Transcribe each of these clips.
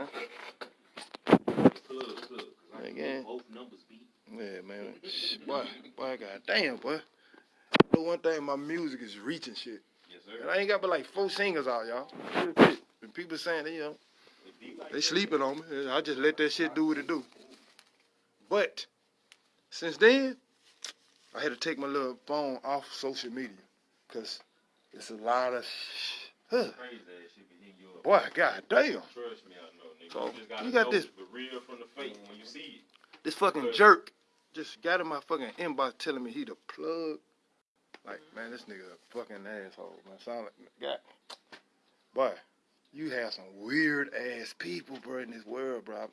man. Again. Yeah, man. Boy, boy, god damn, boy. The one thing, my music is reaching shit. Yes, sir. And I ain't got but like four singers out, y'all. And people saying, you know, they sleeping on me. I just let that shit do what it do. But since then, I had to take my little phone off social media because it's a lot of. Sh- huh. Crazy that shit be hitting you. Boy, goddamn. Trust me, I know, nigga. So, you got this- the real from the fake when you see it. This fucking jerk just got in my fucking inbox telling me he the plug. Like, man, this nigga a fucking asshole, man. Sound like, God. Boy, you have some weird ass people, bro, in this world, bro.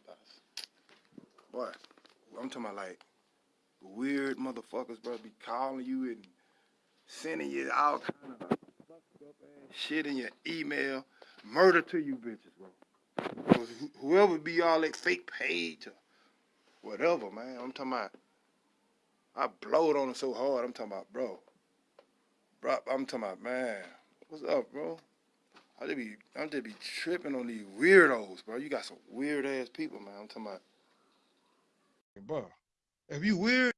Boy, I'm talking about like weird motherfuckers, bro, be calling you and sending you all kind of fucked up ass shit in your email. Murder to you bitches, bro. 'Cause whoever be all that fake page or whatever, man. I'm talking about. I blowed on it so hard. I'm talking about, bro. Bro, I'm talking about, man. What's up, bro? I just be, I'm just be tripping on these weirdos, bro. You got some weird ass people, man. I'm talking about. Bro, if you weird,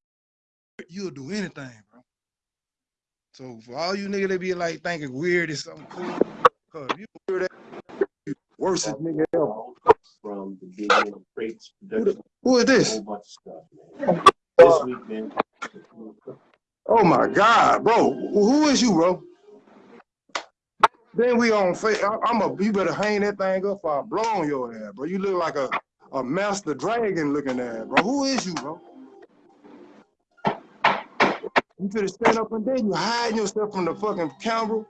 you'll do anything, bro. So for all you niggas that be like thinking weird is something cool, cause you weird ass, you worst nigga. From the Gideon Crates production. Who is A this? whole bunch of stuff. Uh, this week, man. Oh my God, bro. Who is you, bro? Then we on face. I'm a. You better hang that thing up for I blow on your ass, bro. You look like a a master dragon looking ass, bro. Who is you, bro? You finna stand up and then you hiding yourself from the fucking camera.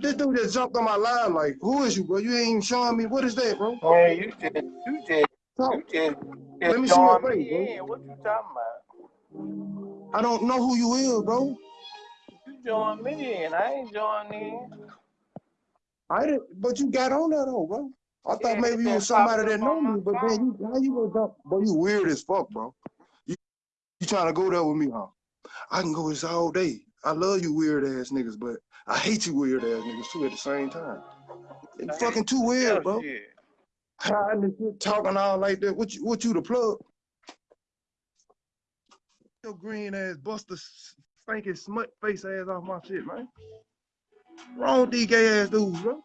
This dude just jumped on my line like, who is you, bro? You ain't even showing me. What is that, bro? Man, you just, you just, Talk. you just, Let me see your face, bro. What you talking about? I don't know who you is, bro. You join me in. I ain't joining in. I didn't, but you got on that though, bro. I thought Yeah, maybe you was somebody that know me, but then you, how you gonna dump? Bro, you weird as fuck, bro. You, you trying to go there with me, huh? I can go this all day. I love you weird ass niggas, but I hate you weird ass niggas too at the same time. You fucking too weird, bro. shit. Hiding and shit, talking all like that. What you, what you the plug? Your green ass, buster, stinking smut face ass off my shit, man. Wrong gay ass dudes, bro.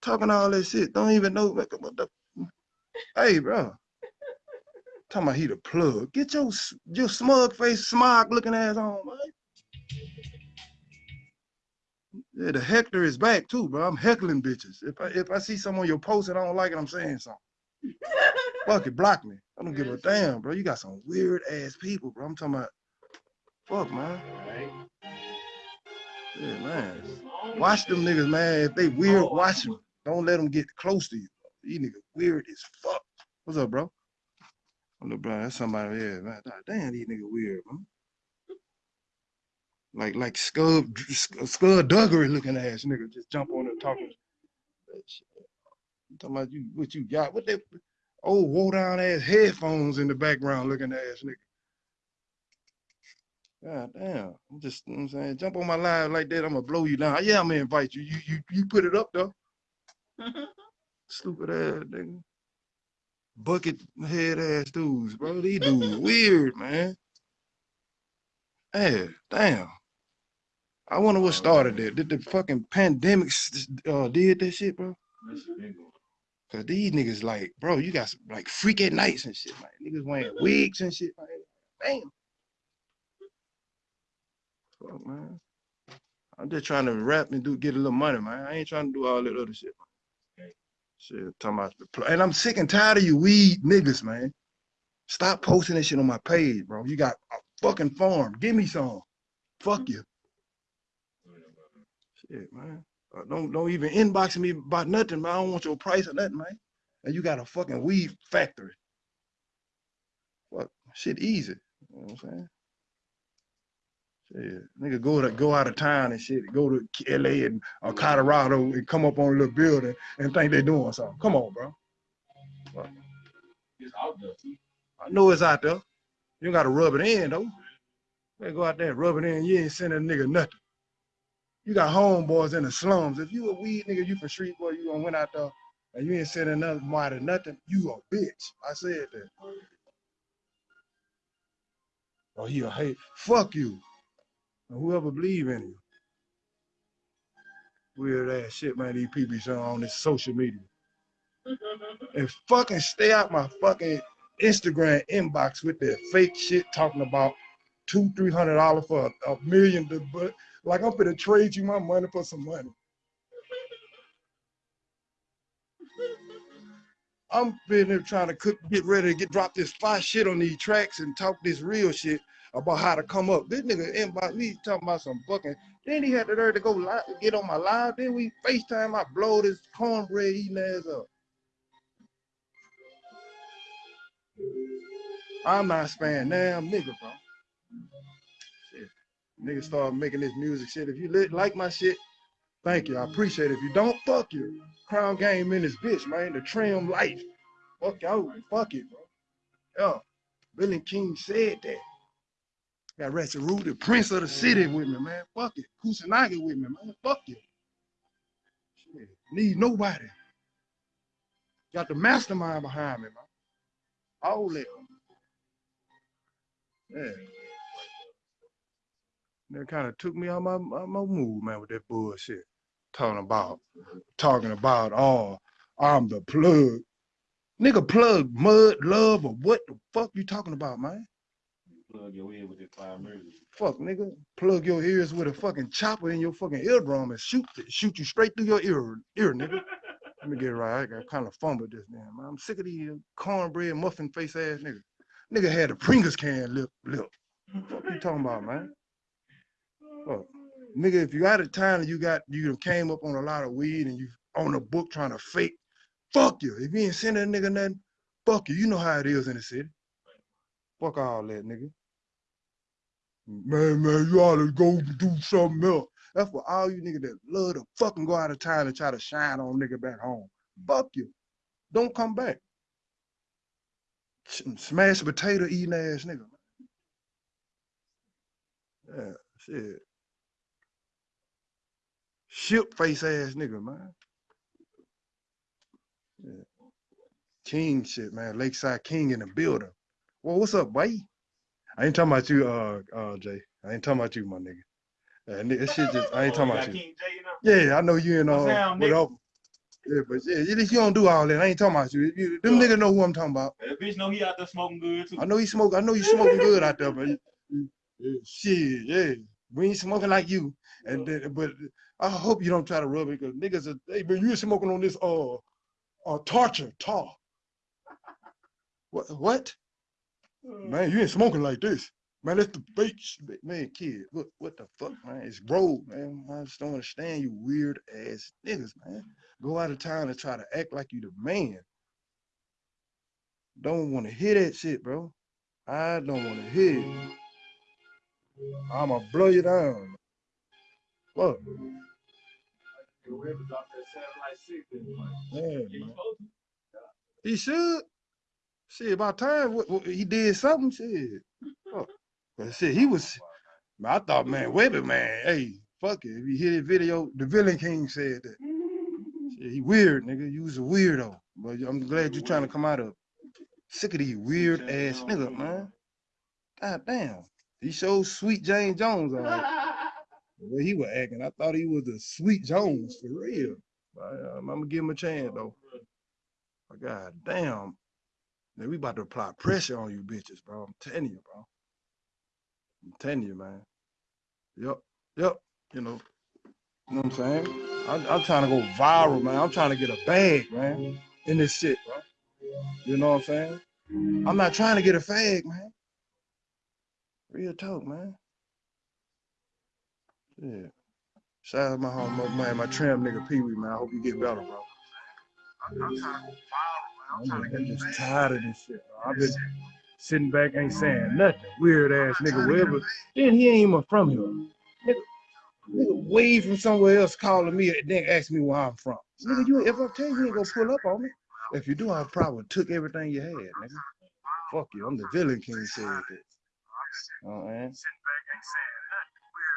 Talking all that shit. Don't even know like, what the. Hey, bro. Talking about he the plug. Get your your smug face, smog looking ass on, man. Yeah, the Hector is back too, bro. I'm heckling bitches. If I if I see someone on your post and I don't like it, I'm saying something. Fuck it, block me. I don't give a damn, bro. You got some weird ass people, bro. I'm talking about. Fuck, man. Yeah, man. Watch them niggas, man. If they weird, oh. watch them. Don't let them get close to you. These niggas weird as fuck. What's up, bro? Oh, bro, that's somebody. Yeah, man. Damn, these niggas weird, man. Like, like Scud, Scud Duggery looking ass nigga just jump on and talking. I'm talking about you, what you got? What that old woe down ass headphones in the background looking ass nigga. God damn. I'm just, you know I'm saying, jump on my live like that, I'm gonna blow you down. Yeah, I'm gonna invite you. You you you put it up though. Stupid ass nigga. Bucket head ass dudes, bro. These dudes weird, man. Hey, damn. I wonder what started that. Did the fucking pandemic uh, did that shit, bro? Cause these niggas like, bro, you got some, like freak at nights and shit, like Niggas wearing wigs and shit, man. Damn. Fuck, man. I'm just trying to rap and do get a little money, man. I ain't trying to do all that other shit. Man. Shit, talking about and I'm sick and tired of you weed niggas, man. Stop posting that shit on my page, bro. You got a fucking farm. Give me some. Fuck you. Shit, man. Uh, don't don't even inbox me about nothing, man. I don't want your price or nothing, man. And you got a fucking weed factory. Fuck, shit easy. You know what I'm saying? Shit, nigga go to go out of town and shit, go to LA and or Colorado and come up on a little building and think they're doing something. Come on, bro. Fuck. It's out there. I know it's out there. You gotta rub it in though. They go out there and rub it in. You ain't sending a nigga nothing. You got homeboys in the slums. If you a weed nigga, you from street boy, you gonna went out there and you ain't sending nothing more than nothing, you a bitch. I said that. Or he a hate. Fuck you. And whoever believe in you. Weird ass shit, man. These people on this social media. And fucking stay out my fucking Instagram inbox with that fake shit talking about two, three hundred dollars for a, a million. to- But like I'm gonna trade you my money for some money. I'm been there trying to cook, get ready to get drop this fire shit on these tracks and talk this real shit about how to come up. This nigga inbox me talking about some fucking. Then he had the nerve to go live, get on my live. Then we FaceTime. I blow this cornbread eating ass up. I'm not sparing damn nigga, bro. Shit. Nigga start making this music shit. If you li- like my shit, thank you. I appreciate it. If you don't, fuck you. Crown game in this bitch, man. The trim life. Fuck y'all. Fuck it, bro. Yeah. Billy King said that. Got Ratchet Root, the prince of the city with me, man. Fuck it. Kusanagi with me, man. Fuck it. Shit. Need nobody. Got the mastermind behind me, man. All that. Yeah. That kind of took me out my, my, my mood, man, with that bullshit. Talking about, talking about, oh, I'm the plug. Nigga, plug mud, love, or what the fuck you talking about, man? Plug your ear with that five murders. Fuck, nigga. Plug your ears with a fucking chopper in your fucking eardrum and shoot shoot you straight through your ear, ear, nigga. Let me get it right. I got kind of fumbled this man. I'm sick of these cornbread muffin face ass niggas. Nigga had a Pringles can lip lip. Fuck you talking about, man? Fuck. Nigga, if you out of town and you got you came up on a lot of weed and you on a book trying to fake, fuck you. If you ain't sending a nigga nothing, fuck you. You know how it is in the city. Fuck all that, nigga. Man, man, you ought to go do something else. That's for all you niggas that love to fucking go out of town and try to shine on nigga back home. Fuck you. Don't come back. Sh- Smash potato eating ass nigga. Yeah, shit. Ship face ass nigga, man. Yeah. King shit, man. Lakeside King in the building. Well, what's up, boy? I ain't talking about you, uh, uh, Jay. I ain't talking about you, my nigga. Uh, ni- this shit just, I ain't talking about you. King J in there? Yeah, I know you and What's all, down. Yeah, but yeah, you, don't do all that. I ain't talking about you. you them niggas know who I'm talking about. That bitch know he out there smoking good too. I know he smoke. I know you smoking good out there, but shit, yeah, we ain't smoking like you. And then, but I hope you don't try to rub it because niggas are. Hey, but you smoking on this uh, uh torture tar. What? What? Mm. Man, you ain't smoking like this. Man, that's the fake shit. Man, kid, what what the fuck, man? It's road, man. I just don't understand you weird ass niggas, man. Go out of town and try to act like you the man. Don't want to hear that shit, bro. I don't want to hear it. I'ma blow you down. Fuck. Whoever dropped that satellite six, then, Man, Yeah, you man. He should. Shit, about time what, what- he did something. Shit. But shit, he was. I thought, man, Webby, man, hey, fuck it. If you hear the video, the Villain King said that. Shit, he weird, nigga. You was a weirdo. But I'm glad you're trying to come out of. Sick of these weird ass niggas, man. God damn. He showed Sweet Jane Jones all right. The way he was acting, I thought he was a Sweet Jones for real. But, uh, I'm gonna give him a chance though. But god damn. Man, we about to apply pressure on you bitches, bro. I'm telling you, bro. I'm telling you, man. Yep, yep. You know, you know what I'm saying? I'm, I'm trying to go viral, man. I'm trying to get a bag, man, in this shit, bro. You know what I'm saying? I'm not trying to get a fag, man. Real talk, man. Yeah. Shout out to my home, man, my tram nigga Pee Wee, man. I hope you get better, bro. I'm, trying to go viral. Oh, I'm just, I'm just tired of this shit, bro. I've been sitting back, ain't saying nothing. Weird ass nigga, wherever. Then he ain't even from here. Nigga, nigga way from somewhere else calling me and then ask me where I'm from. Nigga, you if I tell you, you ain't gonna pull up on me. If you do, I probably took everything you had, nigga. Fuck you. I'm the villain king said. Oh man.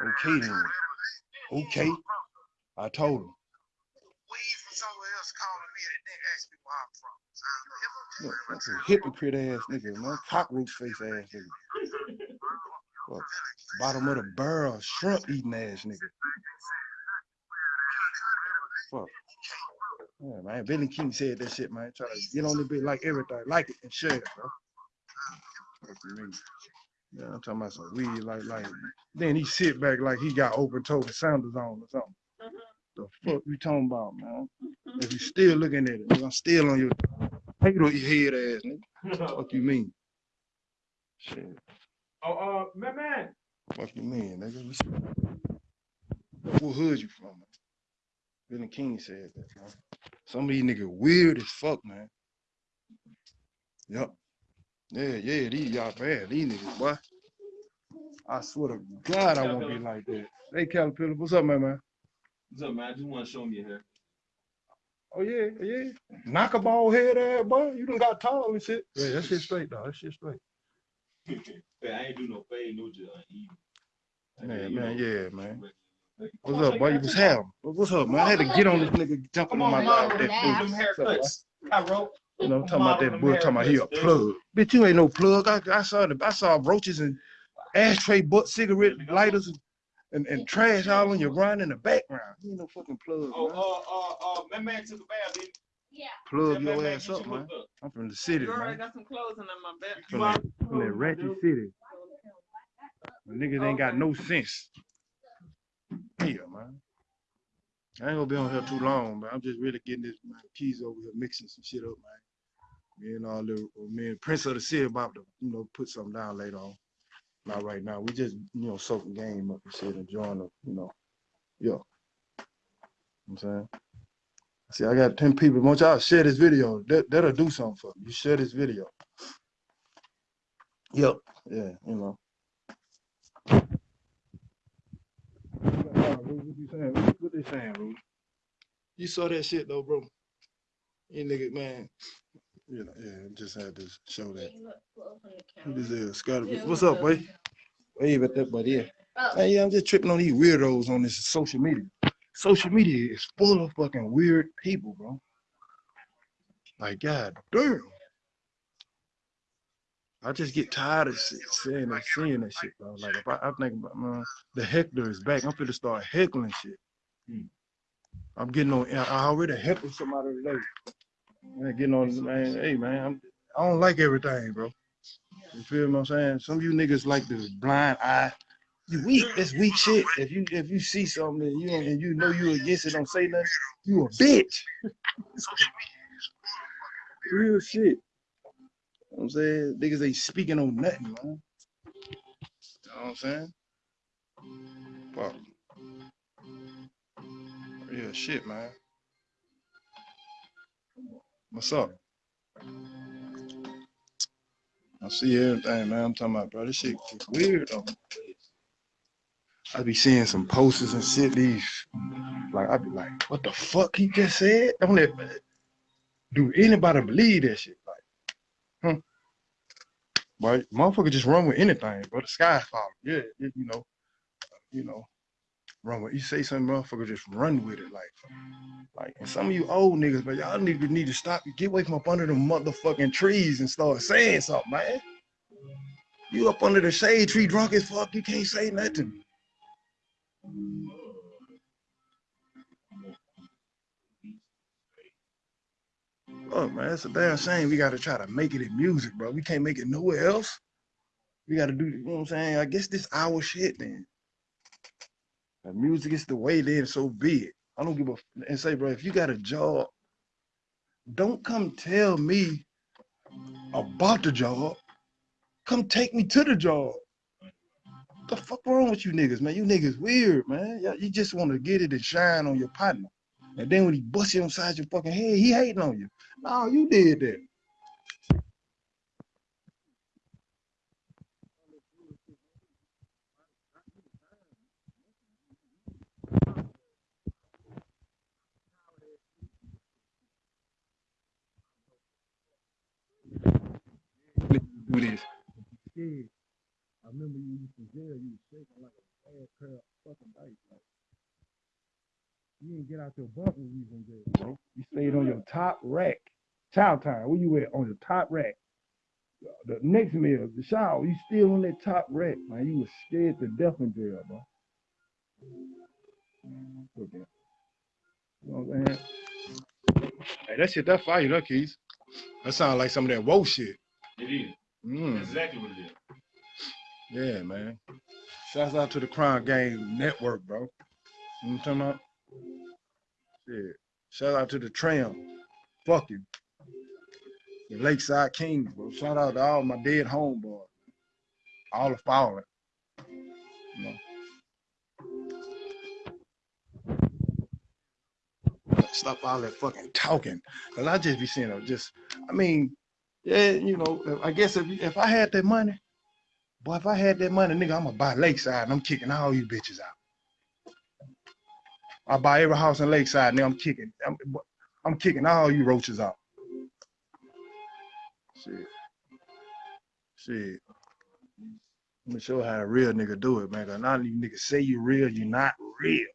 Okay then. Okay. I told him. Look, that's a hypocrite ass nigga, man. Cockroach face ass nigga. Fuck. Bottom of the barrel, shrimp eating ass nigga. Fuck. Yeah, man. Billy King said that shit, man. Try to get on the bit like everything, like it and share it, bro. Yeah, I'm talking about some weed, like, like. Then he sit back like he got open toed Sanders on or something. The fuck you talking about, man? If you still looking at it, nigga, I'm still on your potato head ass, nigga. Fuck you mean? Shit. Oh, uh, man, man. Fuck you mean, nigga? We s- What hood you from, man? Billy King said that, man. Some of these niggas weird as fuck, man. Yep. Yeah, yeah, these y'all bad. These niggas, boy. I swear to God, I won't be like that. Hey, Caterpillar, what's up, man, man? What's up, man? I just want to show me your hair. Oh yeah, yeah. Knock a ball head ass, boy. You done got tall and shit. Yeah, that shit straight, dog. That shit straight. Man, I ain't do no fade, no just uneven. Man, man, know, yeah, man. like- What's up, boy? You was hell. What's up, man? I had to get on this nigga jumping on on, my model mouth. them, That them haircuts. I wrote. You know, I'm talking about that Model boy, talking about he a plug. Bitch, you ain't no plug. I, I saw the, I saw roaches and ashtray butt cigarette lighters and, and, and trash all on your ground in the background. You ain't no fucking plug, Oh, man. uh, uh, uh, man, man took a bath, didn't Yeah. Plug he? your Man, man, ass get up, you man. up. I'm from the city, Girl, I got some clothes in my bed. You From out- that, from that ratchet city. The niggas ain't got no sense. Yeah, man. I ain't gonna be on here too long, but I'm just really getting this man, keys over here, mixing some shit up, man. Me and all the me and Prince of the City about to, you know, put something down later on. Not right now. We just, you know, soaking game up and shit, enjoying the, you know, yo. You know I'm saying? See, I got 10 people. Want y'all share this video. That, that'll do something for me. You share this video. Yep. Yeah, you know. What you saying? What what they saying, bro? You saw that shit though, bro. You nigga, man. You know, yeah, just had to show that. Who this is? Scott. What's up, boy? Wave at that buddy. Yeah. Man, yeah, I'm just tripping on these weirdos on this social media. Social media is full of fucking weird people, bro. Like, god damn. I just get tired of se- saying that, seeing that shit, bro. Like, if I, I think about, man, the heckler is back. I'm finna start heckling shit. Hmm. I'm getting on, I I already heckled somebody today. Man, getting on, man, hey, man, I'm, I don't like everything, bro. You feel what I'm saying? Some of you niggas like the blind eye. You weak. That's weak shit. If you if you see something and you and you know you against it, don't say nothing. You a bitch. Real shit. You know I'm saying? Niggas ain't speaking on nothing, man. You know what I'm saying? Fuck. Real shit, man. What's up? I see everything, man. I'm talking about, bro. This shit is weird though. I be seeing some posters and shit. These, like, I be like, what the fuck he just said? Don't let, do anybody believe that shit? Like, hmm. But motherfucker just run with anything, bro. The sky's falling. Yeah, you know, you know, run with. You say something, motherfucker, just run with it. Like, like, and some of you old niggas, but y'all niggas need to stop. Get away from up under the motherfucking trees and start saying something, man. You up under the shade tree drunk as fuck, you can't say nothing. Oh man, it's a damn shame we gotta try to make it in music, bro. We can't make it nowhere else. We gotta do, you know what I'm saying? I guess this our shit then. Music is the way, then so be it. I don't give a and say, bro, if you got a job, don't come tell me about the job. Come take me to the job. What the fuck wrong with you niggas, man? You niggas weird, man. You just want to get it and shine on your partner. And then when he bust you inside your fucking head, he hating on you. No, you did that. Do this. Yeah. I remember you used to jail, you was shaking like a bad crab fucking dice. Like, You didn't get out your bunk when you was in jail, bro. You stayed on your top rack. Child time, where you at? On your top rack. The next meal, the shower, you still on that top rack, man. You was scared to death in jail, bro. Look at- You know what I'm saying? Hey, that shit, that fire, that keys. That sound like some of that woe shit. It is. Mm. That's exactly what it is. Yeah, man. Shouts out to the Crime Game Network, bro. You know what I'm talking about? Shit. Shout out to the Tram. Fuck you. The Lakeside Kings, bro. Shout out to all my dead homeboys. All the fallen. You know. Stop all that fucking talking. Cause I just be seeing them just, I mean, yeah, you know, I guess if if I had that money, Boy, if I had that money, nigga, I'm gonna buy Lakeside and I'm kicking all you bitches out. I buy every house in Lakeside, nigga. I'm kicking. I'm, I'm kicking all you roaches out. Shit. Shit. Let me show how a real nigga do it, man. Cause none of you niggas say you real, you're not real.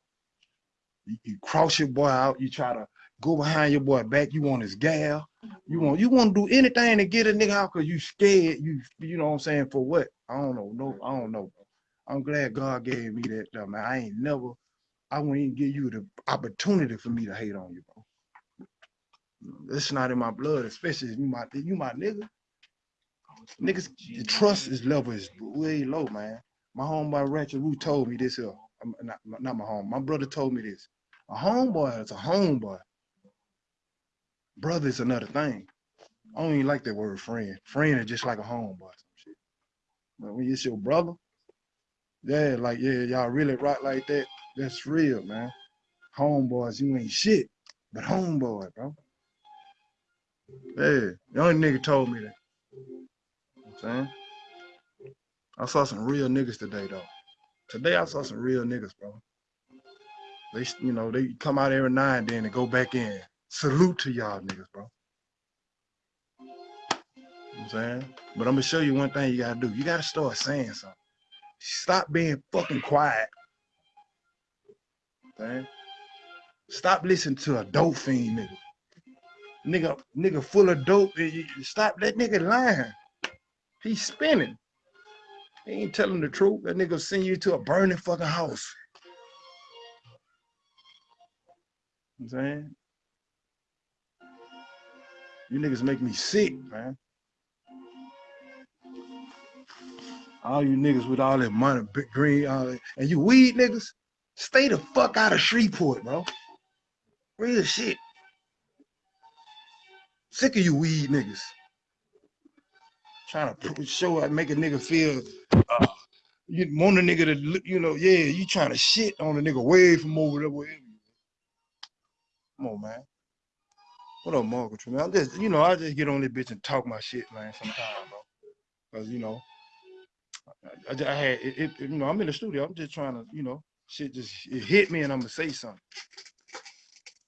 You, you cross your boy out, you try to go behind your boy back, you want his gal. You want you want to do anything to get a nigga out because you scared. You you know what I'm saying for what? I don't know. No, I don't know. I'm glad God gave me that though, man. I ain't never. I wouldn't even give you the opportunity for me to hate on you, bro. It's not in my blood, especially if you my you my nigga. Niggas, the trust is level is way low, man. My homeboy Ratchet Wu told me this here. Not, not my home. My brother told me this. A homeboy is a homeboy. Brother is another thing. I don't even like that word friend. Friend is just like a homeboy. But when it's your brother, yeah, like yeah, y'all really rock like that. That's real, man. Homeboys, you ain't shit, but homeboy, bro. Yeah, the only nigga told me that. You know I'm saying? I saw some real niggas today, though. Today I saw some real niggas, bro. They, you know, they come out every now and then and go back in. Salute to y'all niggas, bro. You know I'm saying? But I'm gonna show you one thing you gotta do. You gotta start saying something. Stop being fucking quiet. Stop listening to a dope fiend nigga. Nigga, nigga full of dope. Stop that nigga lying. He's spinning. He ain't telling the truth. That nigga send you to a burning fucking house. You know I'm saying? You niggas make me sick, man. All you niggas with all that money, big green, that, and you weed niggas, stay the fuck out of Shreveport, bro. Real shit. Sick of you weed niggas. Trying to show, make a nigga feel, uh, you want a nigga to, you know, yeah, you trying to shit on a nigga way from over there. Come on, man. What up, Margaret? Man, I'm just, you know, I just get on this bitch and talk my shit, man, sometimes, bro. Cause you know, I, I, I had, it, it, you know, I'm in the studio. I'm just trying to, you know, shit just it hit me, and I'm gonna say something.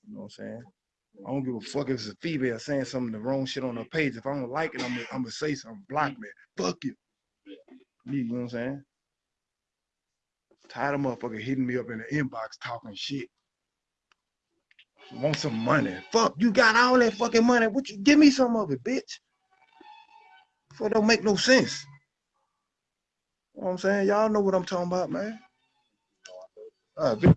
You know what I'm saying? I don't give a fuck if it's a female saying something the wrong shit on her page. If I don't like it, I'm gonna, I'm gonna say something. Block me. Fuck you. You know what I'm saying? Tired of motherfucker hitting me up in the inbox talking shit. Want some money. Fuck, you got all that fucking money. What you give me some of it, bitch? For it don't make no sense. You know what I'm saying? Y'all know what I'm talking about, man. Bitch.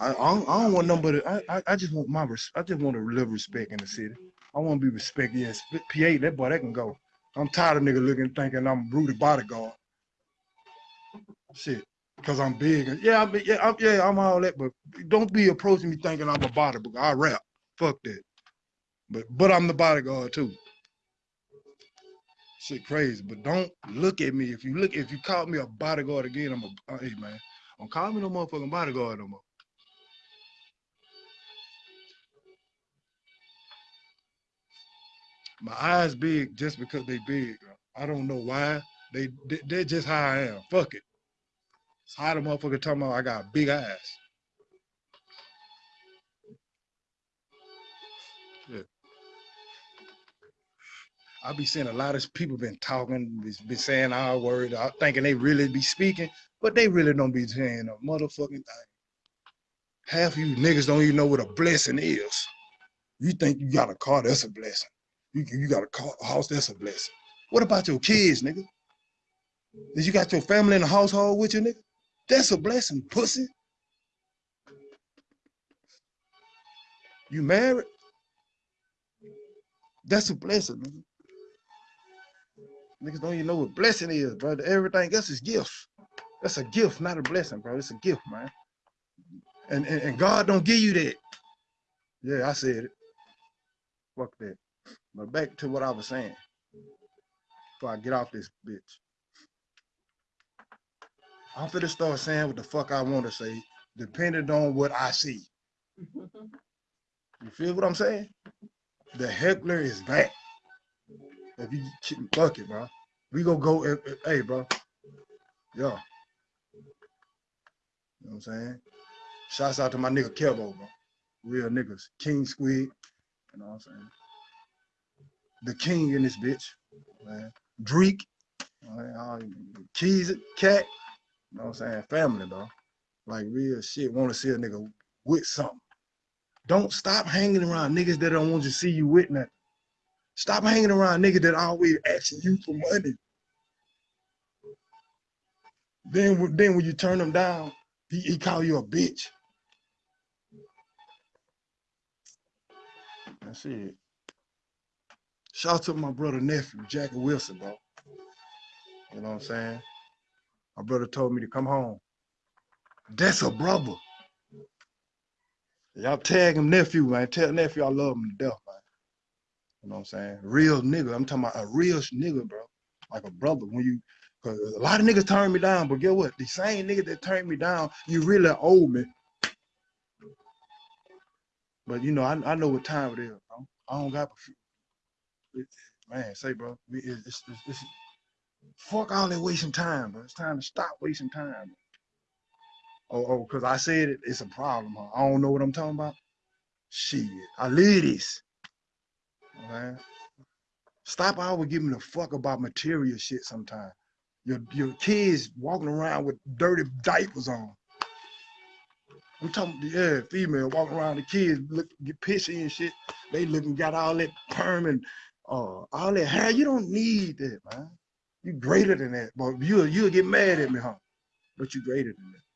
I, I, don't, I don't want nobody. I, I, I just want my. I just want to live respect in the city. I want to be respected. Yes, PA, that boy, that can go. I'm tired of nigga looking, thinking I'm Rudy bodyguard. Shit, because I'm big. Yeah, I'm, yeah, I'm, yeah, I'm all that. But don't be approaching me thinking I'm a bodyguard. I rap. Fuck that. But but I'm the bodyguard too. Shit crazy. But don't look at me. If you look, if you call me a bodyguard again, I'm a. uh, Hey man, don't call me no motherfucking bodyguard no more. My eyes big just because they big. I don't know why. They they- they're just how I am. Fuck it. How the motherfucker talking about I got big eyes. I be seeing a lot of people been talking, been- saying our word, uh, thinking they really be speaking, but they really don't be saying a motherfucking thing. Half of you niggas don't even know what a blessing is. You think you got a car, that's a blessing. You, you got a house, that's a blessing. What about your kids, nigga? Did you got your family in the household with you, nigga? That's a blessing, pussy. You married? That's a blessing, nigga. Niggas don't even know what blessing is, bro. Everything else is gifts. That's a gift, not a blessing, bro. It's a gift, man. And, and, and God don't give you that. Yeah, I said it. Fuck that. But back to what I was saying. Before I get off this bitch. I'm finna start saying what the fuck I want to say, depending on what I see. You feel what I'm saying? The heckler is back. If you fuck it, bro. We gonna go. Hey, bro. Yeah. You know what I'm saying? Shouts out to my nigga Kevo, bro. Real niggas. King Squid. You know what I'm saying? The king in this bitch. Man. Dreek. Keys, Cat. You know what I'm saying? Family, bro. Like real shit. Want to see a nigga with something. Don't stop hanging around niggas that don't want to see you with nothing. Stop hanging around niggas that always asking you for money. Then, when- then when you turn them down, he, he call you a bitch. That's it. Shout out to my brother nephew, Jackie Wilson, bro. You know what I'm saying? My brother told me to come home. That's a brother. Y'all tag him nephew, man. Tell nephew I love him to death, man. You know what I'm saying? Real nigga. I'm talking about a real nigga, bro. Like a brother. When you, cause a lot of niggas turn me down, but get what? The same nigga that turned me down, you really owe me. But you know, I, I know what time it is, bro. I don't got, man. Say, bro, it's, it's, it's, fuck all that wasting time, bro. It's time to stop wasting time. Oh, oh, cause I said it, it's a problem. Huh? I don't know what I'm talking about. Shit, I live this. Man. Stop always giving a fuck about material shit sometimes. Your your kids walking around with dirty diapers on. I'm talking, yeah, female walking around the kids look get pissy and shit. They looking got all that perm and uh all that hair. You don't need that, man. You greater than that. But you'll you'll get mad at me, huh? But you greater than that.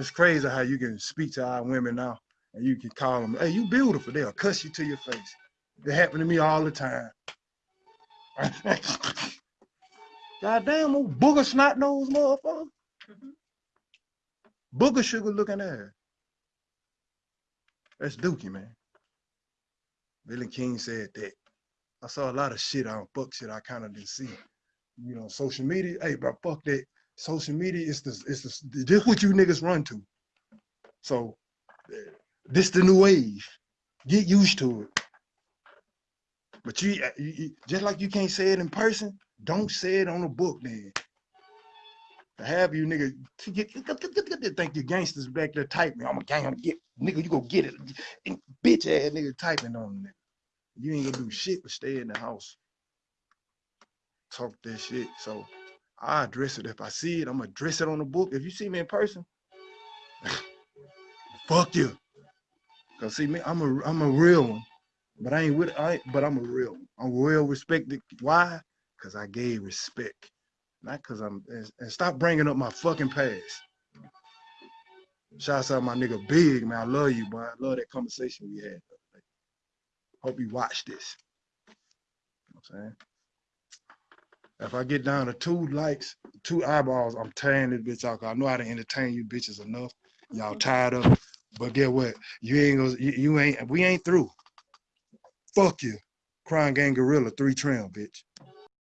It's crazy how you can speak to our women now and you can call them, hey, you beautiful. They'll cuss you to your face. It happened to me all the time. Goddamn, old booger snot nose motherfucker. Booger sugar looking ass. That's Dookie, man. Billy King said that. I saw a lot of shit on fuck shit I kind of didn't see. You know, social media. Hey, bro, fuck that. Social media is the is the this what you niggas run to. So this the new wave. Get used to it. But you, you, you- just like you can't say it in person, don't say it on a book then. To have you nigga to get, think you gangsters back there typing. I'm a gang, I'm get nigga, you go get it. And bitch ass nigga typing on it. You ain't gonna do shit but stay in the house. Talk that shit. So I address it. If I see it, I'm gonna address it on the book. If you see me in person, fuck you. Cause see me, I'm a I'm a real one. But I ain't with I ain't, but I'm a real. I'm well respected. Why? Cause I gave respect. Not cause I'm and, and stop bringing up my fucking past. Shouts out my nigga Big, man. I love you, boy. I love that conversation we had. Hope you watch this. You know what I'm saying? If I get down to two likes, two eyeballs, I'm tearing this bitch out. 'cause I know how to entertain you bitches enough. Y'all mm-hmm. tired of it. But get what? You ain't gonna you, you ain't we ain't through. Fuck you. Crime Gang Gorilla, three trim, bitch.